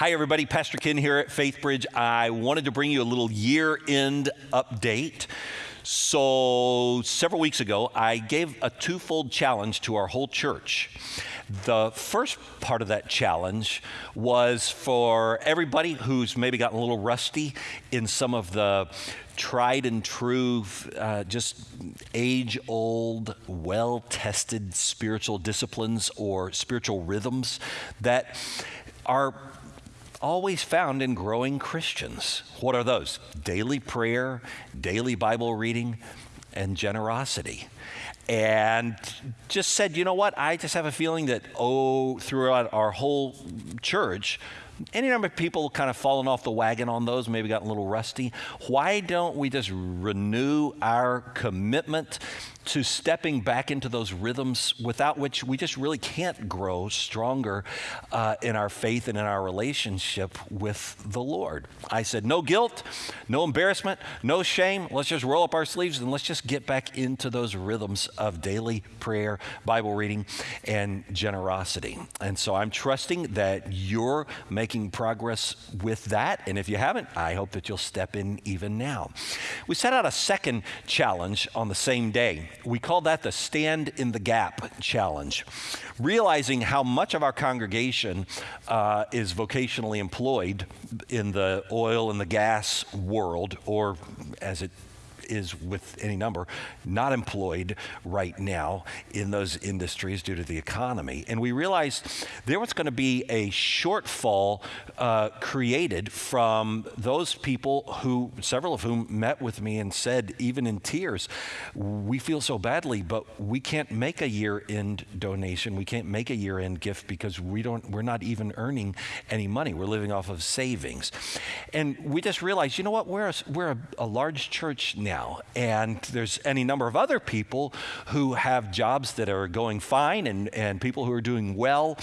Hi, everybody. Pastor Ken here at FaithBridge. I wanted to bring you a little year end update. So, several weeks ago, I gave a twofold challenge to our whole church. The first part of that challenge was for everybody who's maybe gotten a little rusty in some of the tried and true, uh, just age old, well tested spiritual disciplines or spiritual rhythms that are always found in growing Christians. What are those? Daily prayer, daily Bible reading, and generosity. And just said, you know what? I just have a feeling that, oh, throughout our whole church, any number of people kind of fallen off the wagon on those, maybe gotten a little rusty. Why don't we just renew our commitment to stepping back into those rhythms without which we just really can't grow stronger uh, in our faith and in our relationship with the Lord. I said, no guilt, no embarrassment, no shame. Let's just roll up our sleeves and let's just get back into those rhythms of daily prayer, Bible reading, and generosity. And so I'm trusting that you're making progress with that. And if you haven't, I hope that you'll step in even now. We set out a second challenge on the same day we call that the Stand in the Gap Challenge. Realizing how much of our congregation uh, is vocationally employed in the oil and the gas world, or as it is with any number not employed right now in those industries due to the economy. And we realized there was going to be a shortfall uh, created from those people who, several of whom met with me and said, even in tears, we feel so badly, but we can't make a year end donation. We can't make a year end gift because we don't, we're not even earning any money. We're living off of savings. And we just realized, you know what, we're a, we're a, a large church now now. And there's any number of other people who have jobs that are going fine and, and people who are doing well.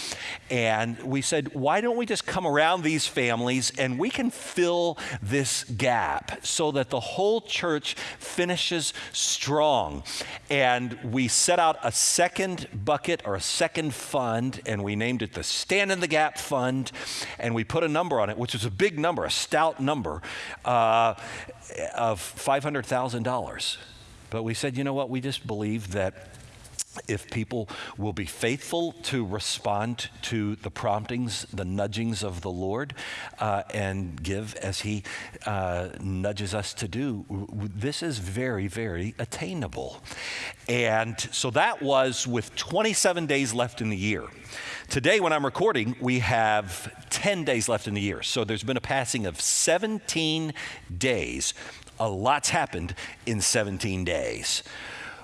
And we said, why don't we just come around these families and we can fill this gap so that the whole church finishes strong. And we set out a second bucket or a second fund, and we named it the Stand in the Gap Fund. And we put a number on it, which was a big number, a stout number. Uh, of $500,000. But we said, you know what, we just believe that if people will be faithful to respond to the promptings, the nudgings of the Lord, uh, and give as He uh, nudges us to do, this is very, very attainable. And so that was with 27 days left in the year. Today, when I'm recording, we have 10 days left in the year. So there's been a passing of 17 days. A lot's happened in 17 days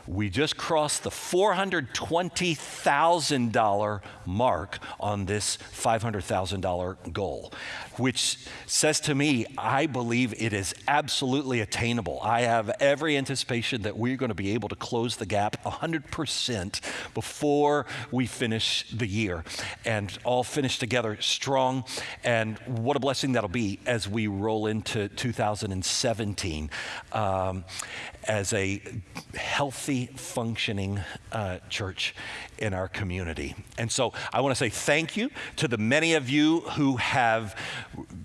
we just crossed the $420,000 mark on this $500,000 goal, which says to me, I believe it is absolutely attainable. I have every anticipation that we're going to be able to close the gap 100% before we finish the year and all finish together strong. And what a blessing that'll be as we roll into 2017 um, as a healthy healthy, functioning uh, church in our community. And so I want to say thank you to the many of you who have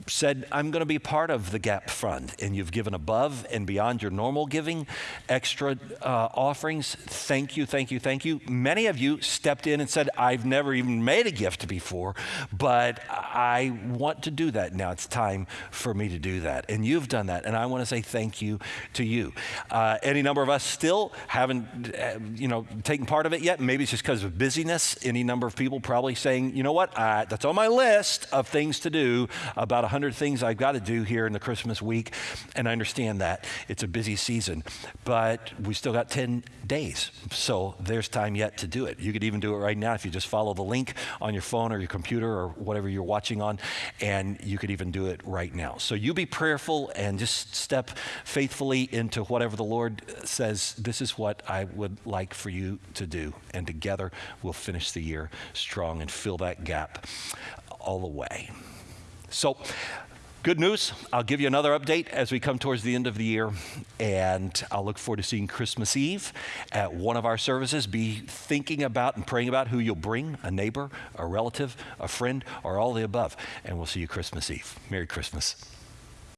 said, I'm going to be part of the GAP Fund, and you've given above and beyond your normal giving, extra uh, offerings. Thank you, thank you, thank you. Many of you stepped in and said, I've never even made a gift before, but I want to do that now. It's time for me to do that. And you've done that, and I want to say thank you to you. Uh, any number of us still haven't, uh, you know, taken part of it yet. Maybe it's just because of busyness. Any number of people probably saying, you know what, uh, that's on my list of things to do, about 100 things I've got to do here in the Christmas week. And I understand that. It's a busy season, but we still got 10 days. So there's time yet to do it. You could even do it right now if you just follow the link on your phone or your computer or whatever you're watching on, and you could even do it right now. So you be prayerful and just step faithfully into whatever the Lord says, this is what I would like for you to do. And together we'll finish the year strong and fill that gap all the way. So, Good news, I'll give you another update as we come towards the end of the year, and I'll look forward to seeing Christmas Eve at one of our services. Be thinking about and praying about who you'll bring a neighbor, a relative, a friend, or all the above. And we'll see you Christmas Eve. Merry Christmas.